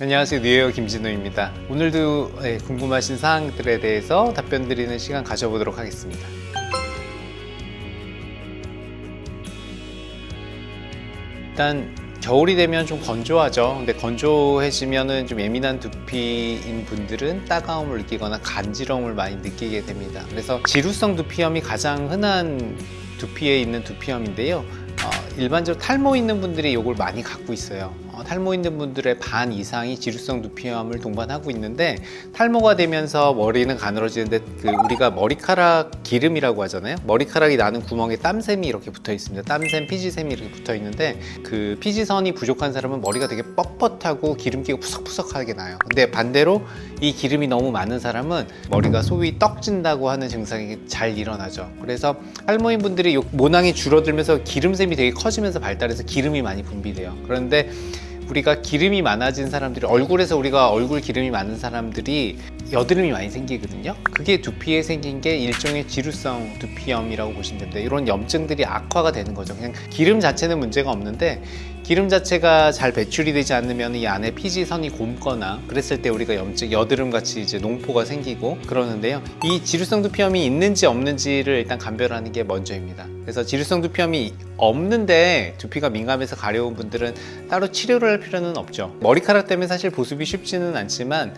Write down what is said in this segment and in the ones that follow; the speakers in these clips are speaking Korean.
안녕하세요. 뉴에어 김진우입니다. 오늘도 네, 궁금하신 사항들에 대해서 답변 드리는 시간 가져보도록 하겠습니다. 일단 겨울이 되면 좀 건조하죠. 근데 건조해지면은 좀 예민한 두피인 분들은 따가움을 느끼거나 간지러움을 많이 느끼게 됩니다. 그래서 지루성 두피염이 가장 흔한 두피에 있는 두피염인데요. 어, 일반적으로 탈모 있는 분들이 이걸 많이 갖고 있어요. 어, 탈모 있는 분들의 반 이상이 지루성 두피염을 동반하고 있는데 탈모가 되면서 머리는 가늘어지는데 그 우리가 머리카락 기름이라고 하잖아요. 머리카락이 나는 구멍에 땀샘이 이렇게 붙어 있습니다. 땀샘, 피지샘이 이렇게 붙어 있는데 그 피지선이 부족한 사람은 머리가 되게 뻣뻣하고 기름기가 푸석푸석하게 나요. 근데 반대로 이 기름이 너무 많은 사람은 머리가 소위 떡진다고 하는 증상이 잘 일어나죠. 그래서 탈모인 분들이 요 모낭이 줄어들면서 기름샘이 되게 커지면서 발달해서 기름이 많이 분비돼요. 그런데 우리가 기름이 많아진 사람들이 얼굴에서 우리가 얼굴 기름이 많은 사람들이 여드름이 많이 생기거든요. 그게 두피에 생긴 게 일종의 지루성 두피염이라고 보시면 됩니다. 이런 염증들이 악화가 되는 거죠. 그냥 기름 자체는 문제가 없는데 기름 자체가 잘 배출이 되지 않으면 이 안에 피지선이 곪거나 그랬을 때 우리가 염증, 여드름 같이 이제 농포가 생기고 그러는데요. 이 지루성 두피염이 있는지 없는지를 일단 감별하는 게 먼저입니다. 그래서 지루성 두피염이 없는데 두피가 민감해서 가려운 분들은 따로 치료를 할 필요는 없죠. 머리카락 때문에 사실 보습이 쉽지는 않지만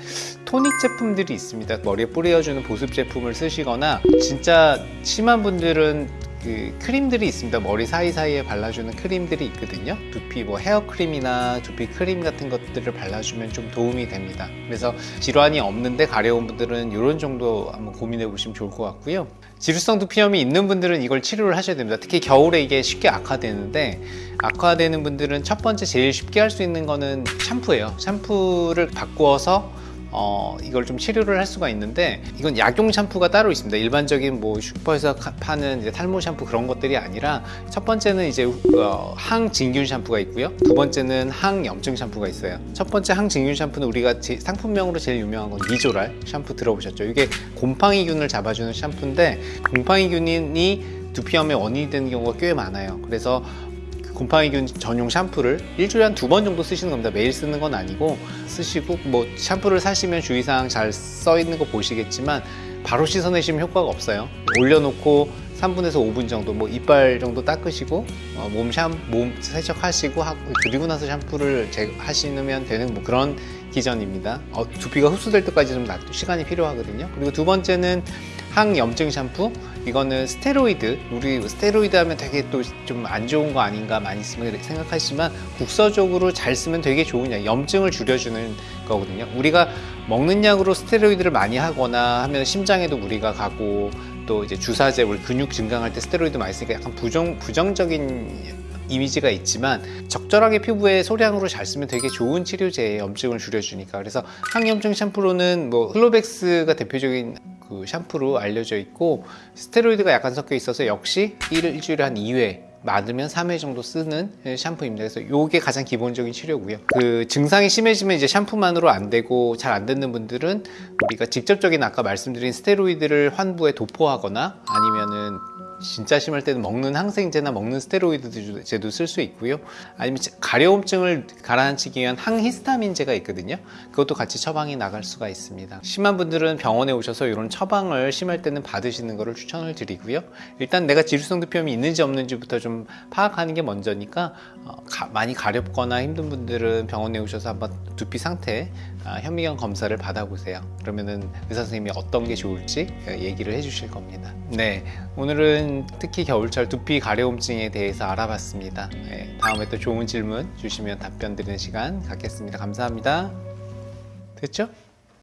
토닉 제품들이 있습니다. 머리에 뿌려주는 보습 제품을 쓰시거나 진짜 심한 분들은 그 크림들이 있습니다. 머리 사이사이에 발라주는 크림들이 있거든요. 두피 뭐 헤어크림이나 두피 크림 같은 것들을 발라주면 좀 도움이 됩니다. 그래서 질환이 없는데 가려운 분들은 이런 정도 한번 고민해 보시면 좋을 것 같고요. 지루성 두피염이 있는 분들은 이걸 치료를 하셔야 됩니다. 특히 겨울에 이게 쉽게 악화되는데 악화되는 분들은 첫 번째 제일 쉽게 할 수 있는 거는 샴푸예요. 샴푸를 바꾸어서 어, 이걸 좀 치료를 할 수가 있는데 이건 약용 샴푸가 따로 있습니다. 일반적인 뭐 슈퍼에서 파는 이제 탈모 샴푸 그런 것들이 아니라 첫 번째는 이제 어, 항진균 샴푸가 있고요. 두 번째는 항염증 샴푸가 있어요. 첫 번째 항진균 샴푸는 우리가 제, 상품명으로 제일 유명한 건 니조랄 샴푸 들어보셨죠? 이게 곰팡이균을 잡아주는 샴푸인데 곰팡이균이 두피염의 원인이 되는 경우가 꽤 많아요. 그래서 곰팡이균 전용 샴푸를 일주일에 한 두 번 정도 쓰시는 겁니다. 매일 쓰는 건 아니고 쓰시고 뭐 샴푸를 사시면 주의사항 잘 써 있는 거 보시겠지만 바로 씻어내시면 효과가 없어요. 올려놓고 3분에서 5분 정도 뭐 이빨 정도 닦으시고 어, 몸, 샴, 몸 세척하시고 하고 그리고 나서 샴푸를 제, 하시면 되는 뭐 그런 기전입니다. 어, 두피가 흡수될 때까지 좀 시간이 필요하거든요. 그리고 두 번째는 항염증 샴푸? 이거는 스테로이드. 우리 스테로이드 하면 되게 또 좀 안 좋은 거 아닌가 많이 생각하시지만 국서적으로 잘 쓰면 되게 좋은 약 염증을 줄여주는 거거든요. 우리가 먹는 약으로 스테로이드를 많이 하거나 하면 심장에도 무리가 가고 또 이제 주사제 우리 근육 증강할 때 스테로이드 많이 쓰니까 약간 부정, 부정적인 이미지가 있지만 적절하게 피부에 소량으로 잘 쓰면 되게 좋은 치료제예요 염증을 줄여주니까. 그래서 항염증 샴푸로는 뭐 클로백스가 대표적인 그 샴푸로 알려져 있고 스테로이드가 약간 섞여 있어서 역시 일주일에 한 2회 많으면 3회 정도 쓰는 샴푸입니다. 그래서 이게 가장 기본적인 치료고요. 그 증상이 심해지면 이제 샴푸만으로 안 되고 잘안 되는 분들은 우리가 직접적인 아까 말씀드린 스테로이드를 환부에 도포하거나 아니면은 진짜 심할 때는 먹는 항생제나 먹는 스테로이드 제도 쓸 수 있고요. 아니면 가려움증을 가라앉히기 위한 항히스타민제가 있거든요. 그것도 같이 처방이 나갈 수가 있습니다. 심한 분들은 병원에 오셔서 이런 처방을 심할 때는 받으시는 것을 추천을 드리고요. 일단 내가 지루성 두피염이 있는지 없는지부터 좀 파악하는 게 먼저니까 어, 가, 많이 가렵거나 힘든 분들은 병원에 오셔서 한번 두피 상태 아, 현미경 검사를 받아보세요. 그러면은 의사 선생님이 어떤 게 좋을지 어, 얘기를 해주실 겁니다. 네 오늘은 특히 겨울철 두피 가려움증에 대해서 알아봤습니다. 네, 다음에 또 좋은 질문 주시면 답변 드리는 시간 갖겠습니다. 감사합니다. 됐죠?